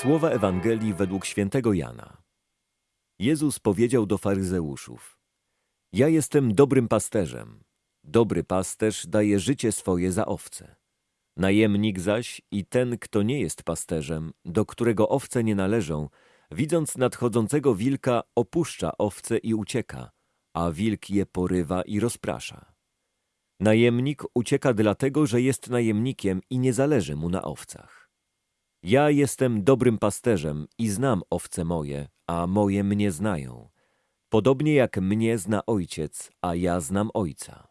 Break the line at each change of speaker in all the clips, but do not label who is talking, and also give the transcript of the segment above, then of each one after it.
Słowa Ewangelii według świętego Jana. Jezus powiedział do faryzeuszów: Ja jestem dobrym pasterzem. Dobry pasterz daje życie swoje za owce. Najemnik zaś i ten, kto nie jest pasterzem, do którego owce nie należą, widząc nadchodzącego wilka, opuszcza owce i ucieka, a wilk je porywa i rozprasza. Najemnik ucieka dlatego, że jest najemnikiem i nie zależy mu na owcach. Ja jestem dobrym pasterzem i znam owce moje, a moje mnie znają. Podobnie jak mnie zna ojciec, a ja znam ojca.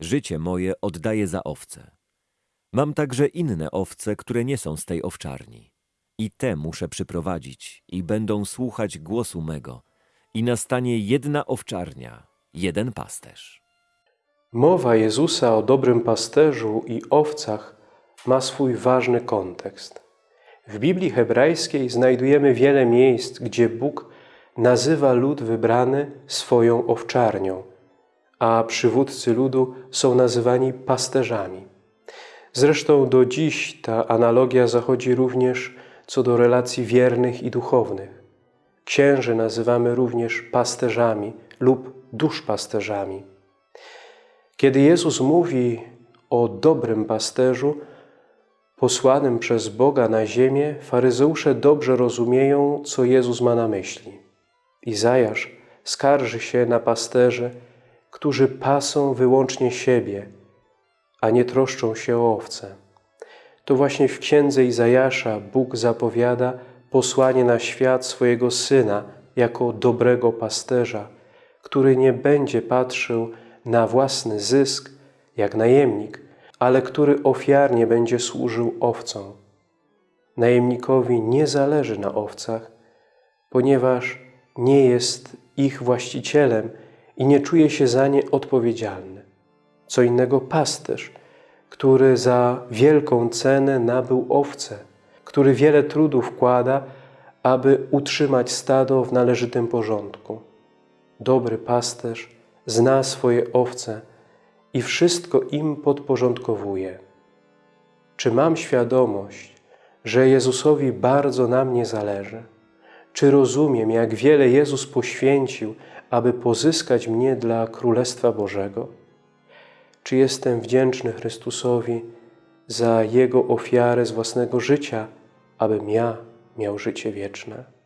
Życie moje oddaję za owce. Mam także inne owce, które nie są z tej owczarni. I te muszę przyprowadzić i będą słuchać głosu mego. I nastanie jedna owczarnia, jeden pasterz.
Mowa Jezusa o dobrym pasterzu i owcach ma swój ważny kontekst. W Biblii hebrajskiej znajdujemy wiele miejsc, gdzie Bóg nazywa lud wybrany swoją owczarnią, a przywódcy ludu są nazywani pasterzami. Zresztą do dziś ta analogia zachodzi również co do relacji wiernych i duchownych. Księży nazywamy również pasterzami lub duszpasterzami. Kiedy Jezus mówi o dobrym pasterzu, posłanym przez Boga na ziemię, faryzeusze dobrze rozumieją, co Jezus ma na myśli. Izajasz skarży się na pasterzy, którzy pasą wyłącznie siebie, a nie troszczą się o owce. To właśnie w księdze Izajasza Bóg zapowiada posłanie na świat swojego Syna jako dobrego pasterza, który nie będzie patrzył na własny zysk, jak najemnik, ale który ofiarnie będzie służył owcom. Najemnikowi nie zależy na owcach, ponieważ nie jest ich właścicielem i nie czuje się za nie odpowiedzialny. Co innego pasterz, który za wielką cenę nabył owce, który wiele trudu wkłada, aby utrzymać stado w należytym porządku. Dobry pasterz zna swoje owce i wszystko im podporządkowuje. Czy mam świadomość, że Jezusowi bardzo na mnie zależy? Czy rozumiem, jak wiele Jezus poświęcił, aby pozyskać mnie dla Królestwa Bożego? Czy jestem wdzięczny Chrystusowi za Jego ofiarę z własnego życia, abym ja miał życie wieczne?